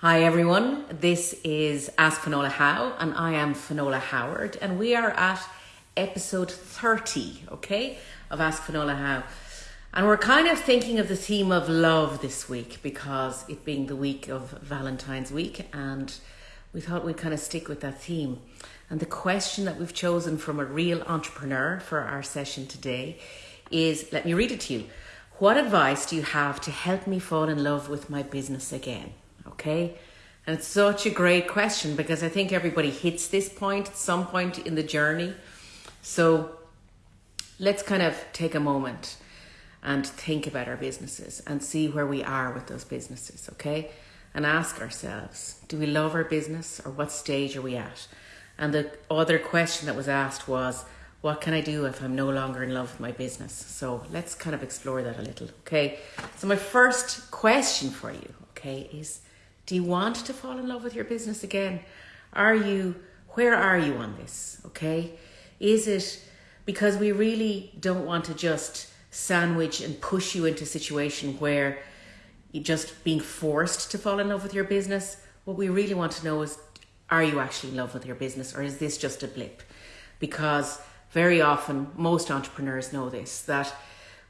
Hi everyone, this is Ask Finola How, and I am Finola Howard, and we are at episode 30, okay, of Ask Finola How. And we're kind of thinking of the theme of love this week because it being the week of Valentine's week, and we thought we'd kind of stick with that theme. And the question that we've chosen from a real entrepreneur for our session today is let me read it to you. What advice do you have to help me fall in love with my business again? Okay. And it's such a great question because I think everybody hits this point at some point in the journey. So let's kind of take a moment and think about our businesses and see where we are with those businesses, okay? And ask ourselves, do we love our business or what stage are we at? And the other question that was asked was, what can I do if I'm no longer in love with my business? So let's kind of explore that a little, okay? So my first question for you, okay, is do you want to fall in love with your business again? Are you, where are you on this? Okay. Is it because we really don't want to just sandwich and push you into a situation where you're just being forced to fall in love with your business? What we really want to know is are you actually in love with your business or is this just a blip? Because very often, most entrepreneurs know this that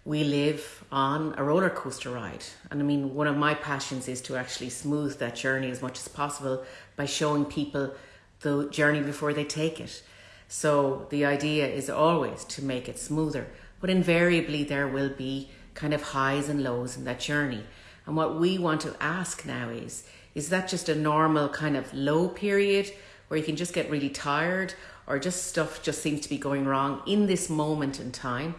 we live on a roller coaster ride. And I mean, one of my passions is to actually smooth that journey as much as possible by showing people the journey before they take it. So the idea is always to make it smoother, but invariably there will be kind of highs and lows in that journey. And what we want to ask now is, is that just a normal kind of low period where you can just get really tired or just stuff just seems to be going wrong in this moment in time?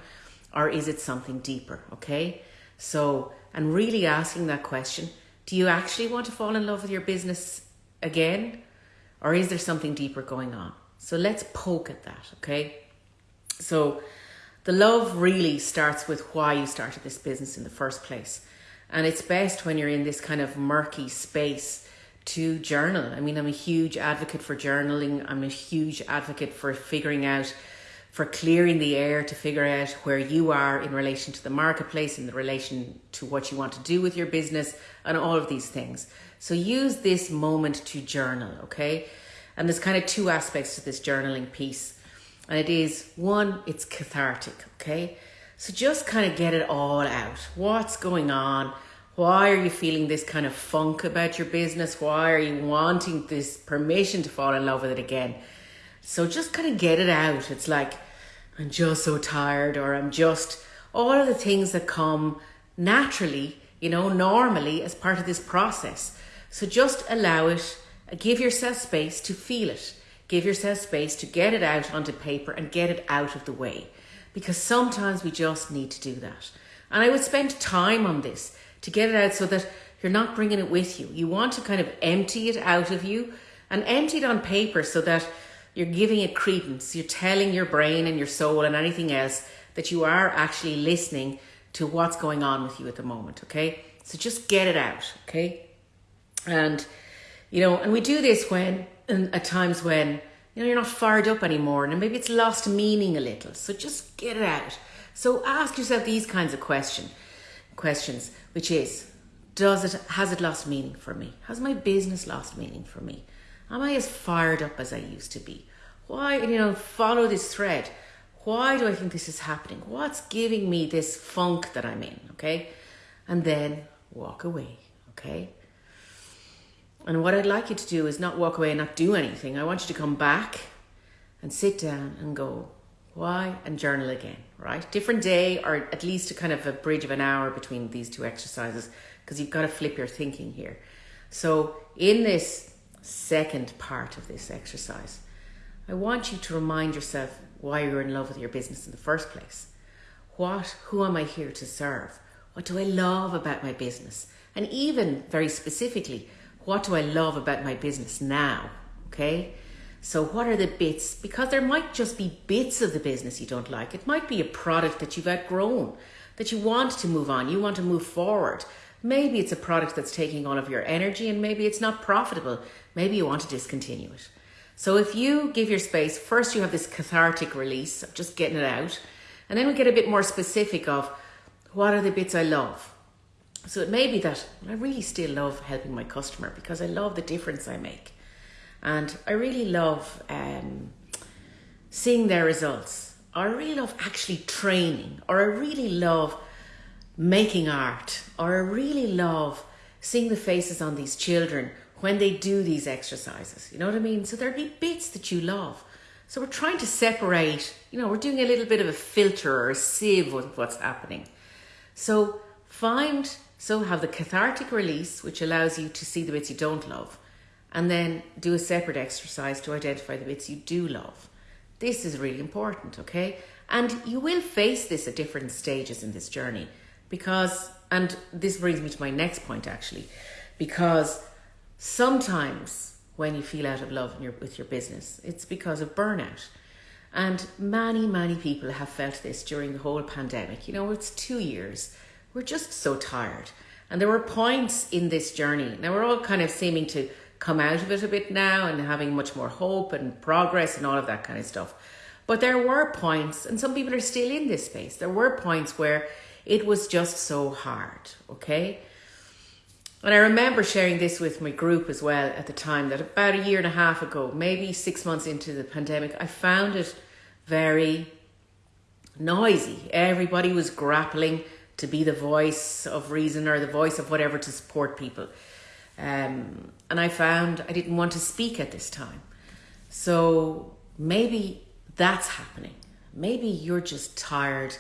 Or is it something deeper? Okay. So, and really asking that question do you actually want to fall in love with your business again? Or is there something deeper going on? So let's poke at that. Okay. So, the love really starts with why you started this business in the first place. And it's best when you're in this kind of murky space to journal. I mean, I'm a huge advocate for journaling. I'm a huge advocate for figuring out for clearing the air to figure out where you are in relation to the marketplace, in the relation to what you want to do with your business, and all of these things. So use this moment to journal, okay? And there's kind of two aspects to this journaling piece. And it is one, it's cathartic, okay? So just kind of get it all out. What's going on? Why are you feeling this kind of funk about your business? Why are you wanting this permission to fall in love with it again? So just kind of get it out. It's like, I'm just so tired, or I'm just all of the things that come naturally, you know, normally as part of this process. So just allow it, give yourself space to feel it, give yourself space to get it out onto paper and get it out of the way. Because sometimes we just need to do that. And I would spend time on this to get it out so that you're not bringing it with you. You want to kind of empty it out of you and empty it on paper so that you're giving it credence. You're telling your brain and your soul and anything else that you are actually listening to what's going on with you at the moment, okay? So just get it out, okay? And, you know, and we do this when, and at times when, you know, you're not fired up anymore and maybe it's lost meaning a little. So just get it out. So ask yourself these kinds of question, questions, which is, does it, has it lost meaning for me? Has my business lost meaning for me? Am I as fired up as I used to be? Why, you know, follow this thread. Why do I think this is happening? What's giving me this funk that I'm in? Okay. And then walk away. Okay. And what I'd like you to do is not walk away and not do anything. I want you to come back and sit down and go, why? And journal again, right? Different day or at least a kind of a bridge of an hour between these two exercises because you've got to flip your thinking here. So in this second part of this exercise, I want you to remind yourself why you're in love with your business in the first place. What, who am I here to serve? What do I love about my business? And even very specifically, what do I love about my business now? Okay. So, what are the bits? Because there might just be bits of the business you don't like. It might be a product that you've outgrown, that you want to move on, you want to move forward. Maybe it's a product that's taking all of your energy and maybe it's not profitable. Maybe you want to discontinue it. So if you give your space, first you have this cathartic release of just getting it out. And then we get a bit more specific of what are the bits I love? So it may be that I really still love helping my customer because I love the difference I make. And I really love um, seeing their results. Or I really love actually training, or I really love making art, or I really love seeing the faces on these children when they do these exercises. You know what I mean? So there'll be bits that you love. So we're trying to separate, you know, we're doing a little bit of a filter or a sieve of what's happening. So find, so have the cathartic release, which allows you to see the bits you don't love, and then do a separate exercise to identify the bits you do love. This is really important, okay? And you will face this at different stages in this journey because, and this brings me to my next point actually, because sometimes when you feel out of love your, with your business, it's because of burnout. And many, many people have felt this during the whole pandemic. You know, it's two years. We're just so tired. And there were points in this journey. Now, we're all kind of seeming to come out of it a bit now and having much more hope and progress and all of that kind of stuff. But there were points, and some people are still in this space, there were points where it was just so hard, okay? And I remember sharing this with my group as well at the time that about a year and a half ago, maybe six months into the pandemic, I found it very noisy. Everybody was grappling to be the voice of reason or the voice of whatever to support people. Um, and I found I didn't want to speak at this time. So maybe that's happening. Maybe you're just tired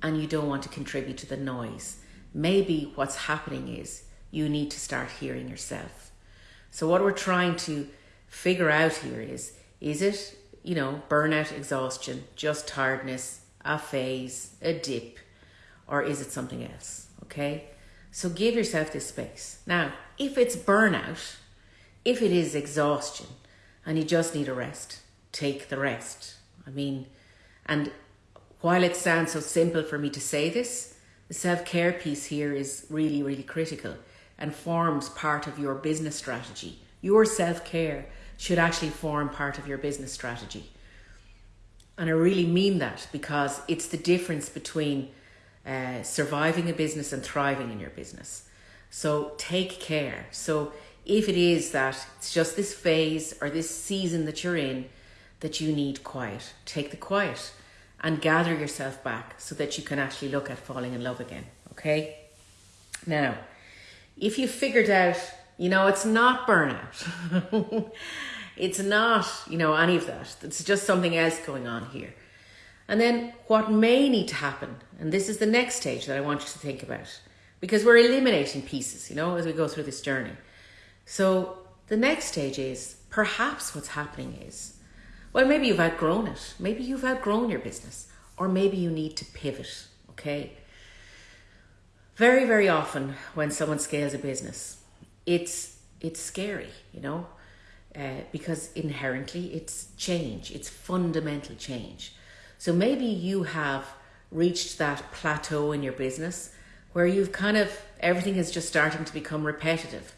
and you don't want to contribute to the noise. Maybe what's happening is you need to start hearing yourself. So, what we're trying to figure out here is is it, you know, burnout, exhaustion, just tiredness, a phase, a dip, or is it something else? Okay? So, give yourself this space. Now, if it's burnout, if it is exhaustion, and you just need a rest, take the rest. I mean, and while it sounds so simple for me to say this, the self care piece here is really, really critical and forms part of your business strategy. Your self care should actually form part of your business strategy. And I really mean that because it's the difference between uh, surviving a business and thriving in your business. So take care. So if it is that it's just this phase or this season that you're in that you need quiet, take the quiet and gather yourself back so that you can actually look at falling in love again. Okay? Now, if you figured out, you know, it's not burnout, it's not, you know, any of that, it's just something else going on here. And then what may need to happen, and this is the next stage that I want you to think about, because we're eliminating pieces, you know, as we go through this journey. So the next stage is perhaps what's happening is well, maybe you've outgrown it. Maybe you've outgrown your business, or maybe you need to pivot. Okay. Very, very often when someone scales a business, it's it's scary, you know, uh, because inherently it's change. It's fundamental change. So maybe you have reached that plateau in your business where you've kind of everything is just starting to become repetitive.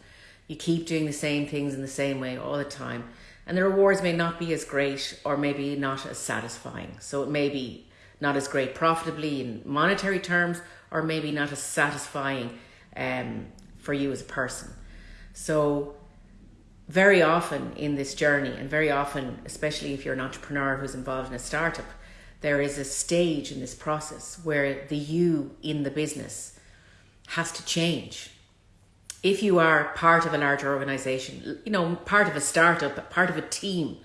You keep doing the same things in the same way all the time and the rewards may not be as great or maybe not as satisfying. So it may be not as great profitably in monetary terms or maybe not as satisfying um, for you as a person. So very often in this journey and very often especially if you're an entrepreneur who's involved in a startup there is a stage in this process where the you in the business has to change if you are part of a larger organization, you know, part of a startup, part of a team,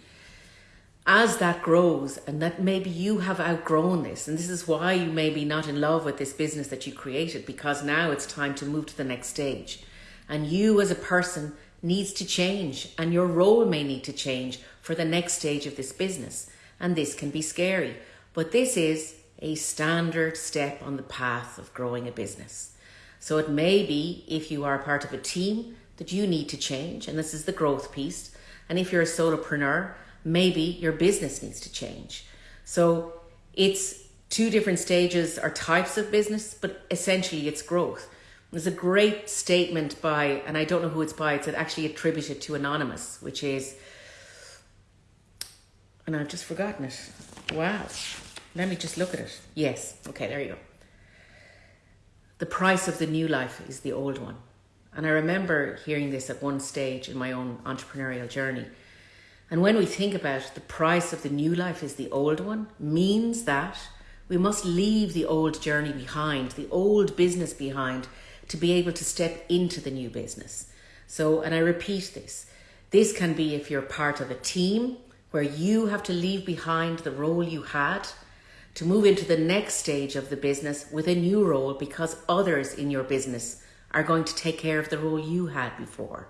as that grows and that maybe you have outgrown this and this is why you may be not in love with this business that you created because now it's time to move to the next stage. And you as a person needs to change and your role may need to change for the next stage of this business. And this can be scary but this is a standard step on the path of growing a business. So it may be if you are part of a team that you need to change, and this is the growth piece. And if you're a solopreneur, maybe your business needs to change. So it's two different stages or types of business, but essentially it's growth. There's a great statement by, and I don't know who it's by, it's actually attributed to Anonymous, which is, and I've just forgotten it. Wow. Let me just look at it. Yes. Okay, there you go. the price of the new life is the old one. And I remember hearing this at one stage in my own entrepreneurial journey. And when we think about the price of the new life is the old one, means that we must leave the old journey behind, the old business behind, to be able to step into the new business. So, and I repeat this this can be if you're part of a team where you have to leave behind the role you had to move into the next stage of the business with a new role because others in your business are going to take care of the role you had before.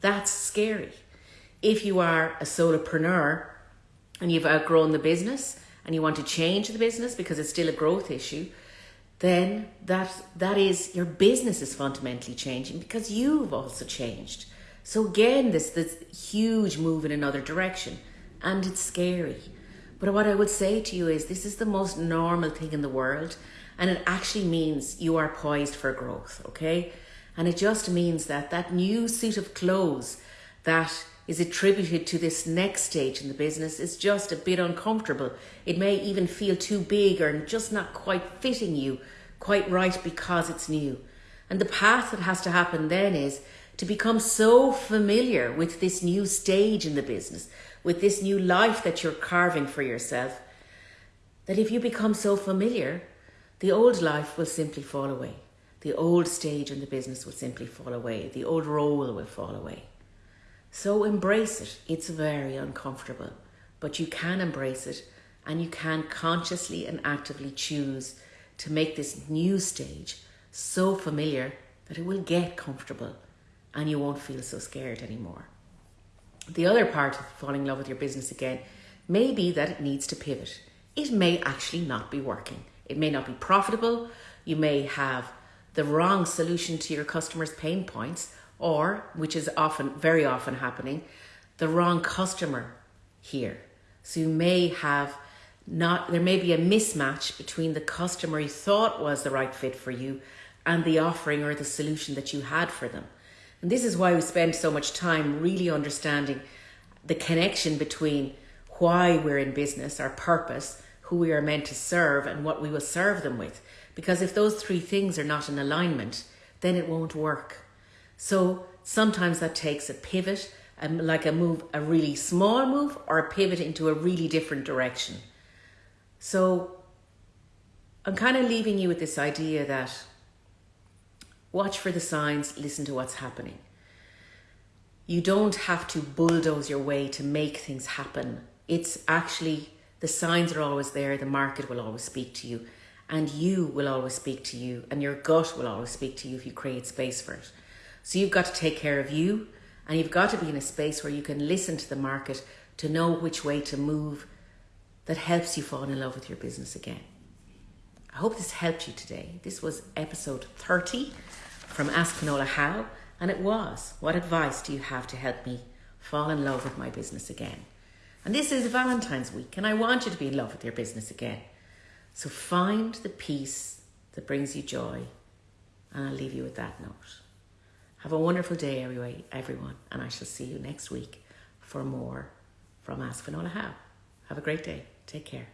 That's scary. If you are a solopreneur and you've outgrown the business and you want to change the business because it's still a growth issue, then that that is your business is fundamentally changing because you've also changed. So again, this this huge move in another direction, and it's scary. But what I would say to you is this is the most normal thing in the world, and it actually means you are poised for growth. Okay, and it just means that that new suit of clothes that is attributed to this next stage in the business is just a bit uncomfortable. It may even feel too big or just not quite fitting you quite right because it's new. And the path that has to happen then is to become so familiar with this new stage in the business, with this new life that you're carving for yourself, that if you become so familiar, the old life will simply fall away. The old stage in the business will simply fall away. The old role will fall away. So embrace it. It's very uncomfortable, but you can embrace it and you can consciously and actively choose to make this new stage so familiar that it will get comfortable and you won't feel so scared anymore. The other part of falling in love with your business again may be that it needs to pivot. It may actually not be working. It may not be profitable. You may have the wrong solution to your customers' pain points, or, which is often, very often happening, the wrong customer here. So you may have not, there may be a mismatch between the customer you thought was the right fit for you and the offering or the solution that you had for them. And this is why we spend so much time really understanding the connection between why we're in business, our purpose, who we are meant to serve, and what we will serve them with. Because if those three things are not in alignment, then it won't work. So sometimes that takes a pivot, um, like a move, a really small move, or a pivot into a really different direction. So I'm kind of leaving you with this idea that watch for the signs, listen to what's happening. You don't have to bulldoze your way to make things happen. It's actually the signs are always there, the market will always speak to you, and you will always speak to you, and your gut will always speak to you if you create space for it. So you've got to take care of you, and you've got to be in a space where you can listen to the market to know which way to move that helps you fall in love with your business again. I hope this helped you today. This was episode 30 from Ask Finola How, and it was What advice do you have to help me fall in love with my business again? And this is Valentine's week, and I want you to be in love with your business again. So find the peace that brings you joy, and I'll leave you with that note. Have a wonderful day, everyone, and I shall see you next week for more from Ask Finola How. Have a great day. Take care.